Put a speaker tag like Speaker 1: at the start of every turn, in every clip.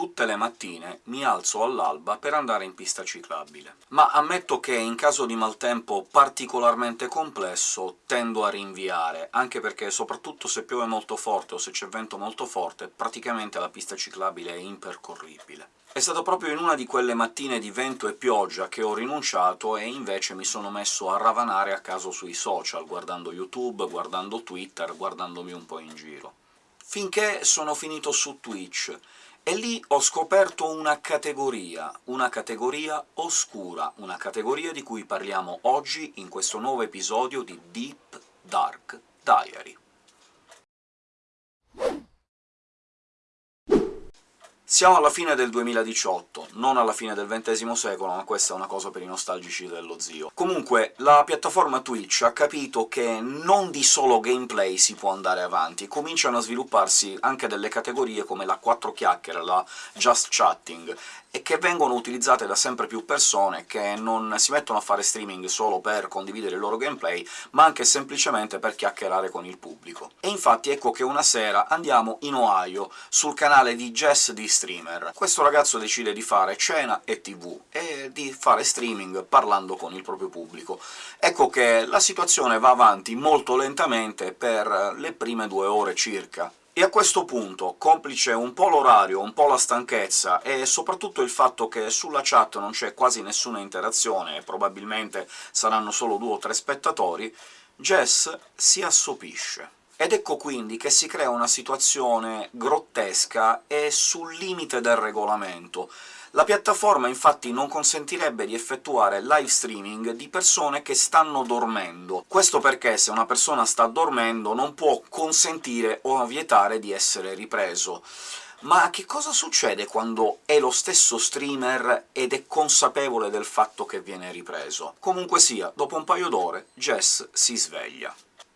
Speaker 1: tutte le mattine mi alzo all'alba per andare in pista ciclabile. Ma ammetto che in caso di maltempo particolarmente complesso tendo a rinviare, anche perché soprattutto se piove molto forte o se c'è vento molto forte, praticamente la pista ciclabile è impercorribile. È stato proprio in una di quelle mattine di vento e pioggia che ho rinunciato e invece mi sono messo a ravanare a caso sui social, guardando YouTube, guardando Twitter, guardandomi un po' in giro. Finché sono finito su Twitch, e lì ho scoperto una categoria, una categoria oscura, una categoria di cui parliamo oggi in questo nuovo episodio di Deep Dark Diary. Siamo alla fine del 2018, non alla fine del XX secolo, ma questa è una cosa per i nostalgici dello zio. Comunque, la piattaforma Twitch ha capito che non di solo gameplay si può andare avanti, cominciano a svilupparsi anche delle categorie come la 4 chiacchiere, la just chatting, e che vengono utilizzate da sempre più persone che non si mettono a fare streaming solo per condividere il loro gameplay, ma anche semplicemente per chiacchierare con il pubblico. E infatti ecco che una sera andiamo in Ohio, sul canale di Jess di Streamer. Questo ragazzo decide di fare cena e tv, e di fare streaming parlando con il proprio pubblico. Ecco che la situazione va avanti molto lentamente per le prime due ore circa, e a questo punto, complice un po' l'orario, un po' la stanchezza, e soprattutto il fatto che sulla chat non c'è quasi nessuna interazione, e probabilmente saranno solo due o tre spettatori, Jess si assopisce. Ed ecco quindi che si crea una situazione grottesca e sul limite del regolamento, la piattaforma infatti non consentirebbe di effettuare live streaming di persone che stanno dormendo. Questo perché se una persona sta dormendo non può consentire o vietare di essere ripreso. Ma che cosa succede quando è lo stesso streamer ed è consapevole del fatto che viene ripreso? Comunque sia, dopo un paio d'ore Jess si sveglia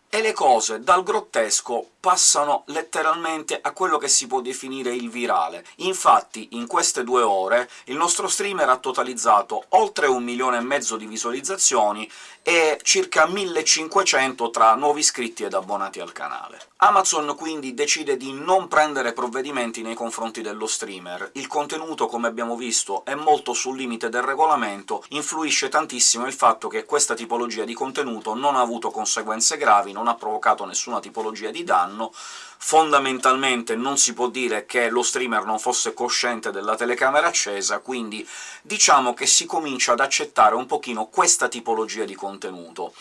Speaker 1: e le cose dal grottesco passano letteralmente a quello che si può definire il virale. Infatti, in queste due ore il nostro streamer ha totalizzato oltre un milione e mezzo di visualizzazioni e circa 1500 tra nuovi iscritti ed abbonati al canale. Amazon quindi decide di non prendere provvedimenti nei confronti dello streamer. Il contenuto, come abbiamo visto, è molto sul limite del regolamento, influisce tantissimo il fatto che questa tipologia di contenuto non ha avuto conseguenze gravi, non ha provocato nessuna tipologia di danno, fondamentalmente non si può dire che lo streamer non fosse cosciente della telecamera accesa, quindi diciamo che si comincia ad accettare un pochino questa tipologia di contenuto.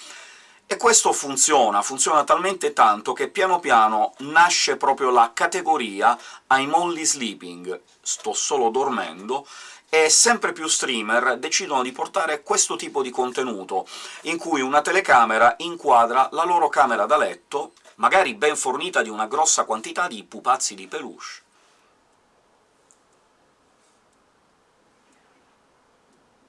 Speaker 1: E questo funziona, funziona talmente tanto che piano piano nasce proprio la categoria «I'm only sleeping», sto solo dormendo, e sempre più streamer decidono di portare questo tipo di contenuto, in cui una telecamera inquadra la loro camera da letto, magari ben fornita di una grossa quantità di pupazzi di peluche,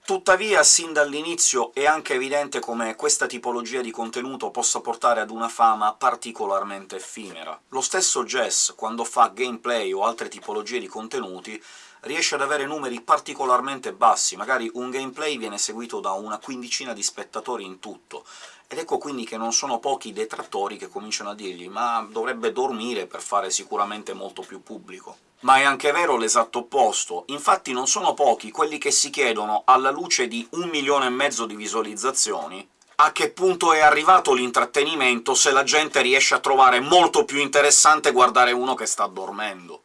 Speaker 1: Tuttavia, sin dall'inizio è anche evidente come questa tipologia di contenuto possa portare ad una fama particolarmente effimera. Lo stesso Jess, quando fa gameplay o altre tipologie di contenuti, riesce ad avere numeri particolarmente bassi, magari un gameplay viene seguito da una quindicina di spettatori in tutto, ed ecco quindi che non sono pochi i detrattori che cominciano a dirgli «ma dovrebbe dormire per fare sicuramente molto più pubblico». Ma è anche vero l'esatto opposto, infatti non sono pochi quelli che si chiedono, alla luce di un milione e mezzo di visualizzazioni, a che punto è arrivato l'intrattenimento se la gente riesce a trovare molto più interessante guardare uno che sta dormendo.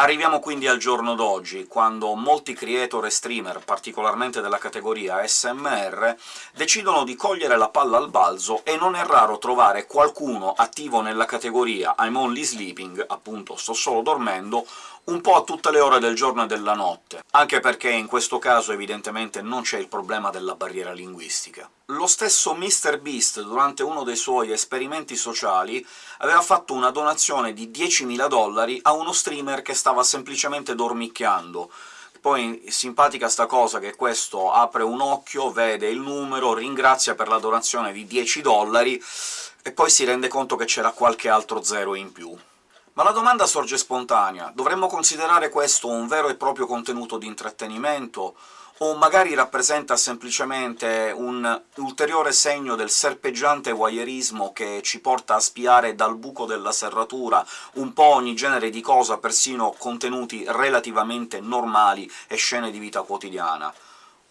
Speaker 1: Arriviamo quindi al giorno d'oggi, quando molti creator e streamer, particolarmente della categoria SMR, decidono di cogliere la palla al balzo, e non è raro trovare qualcuno attivo nella categoria I'm only sleeping, appunto sto solo dormendo, un po' a tutte le ore del giorno e della notte, anche perché in questo caso evidentemente non c'è il problema della barriera linguistica. Lo stesso MrBeast, durante uno dei suoi esperimenti sociali, aveva fatto una donazione di 10.000 dollari a uno streamer che stava semplicemente dormicchiando, poi simpatica sta cosa che questo apre un occhio, vede il numero, ringrazia per la donazione di 10 dollari, e poi si rende conto che c'era qualche altro zero in più. Ma la domanda sorge spontanea. Dovremmo considerare questo un vero e proprio contenuto di intrattenimento, o magari rappresenta semplicemente un ulteriore segno del serpeggiante voyeurismo che ci porta a spiare dal buco della serratura un po' ogni genere di cosa, persino contenuti relativamente normali e scene di vita quotidiana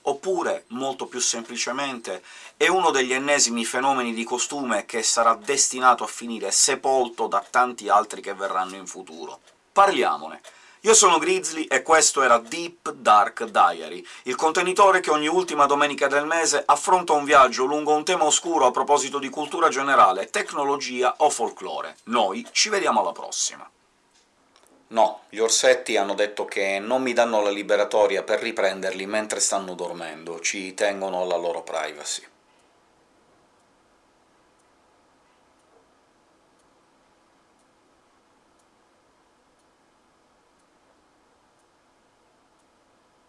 Speaker 1: oppure, molto più semplicemente, è uno degli ennesimi fenomeni di costume che sarà destinato a finire sepolto da tanti altri che verranno in futuro. Parliamone! Io sono Grizzly e questo era Deep Dark Diary, il contenitore che ogni ultima domenica del mese affronta un viaggio lungo un tema oscuro a proposito di cultura generale, tecnologia o folklore. Noi ci vediamo alla prossima! No, gli orsetti hanno detto che non mi danno la liberatoria per riprenderli mentre stanno dormendo, ci tengono alla loro privacy.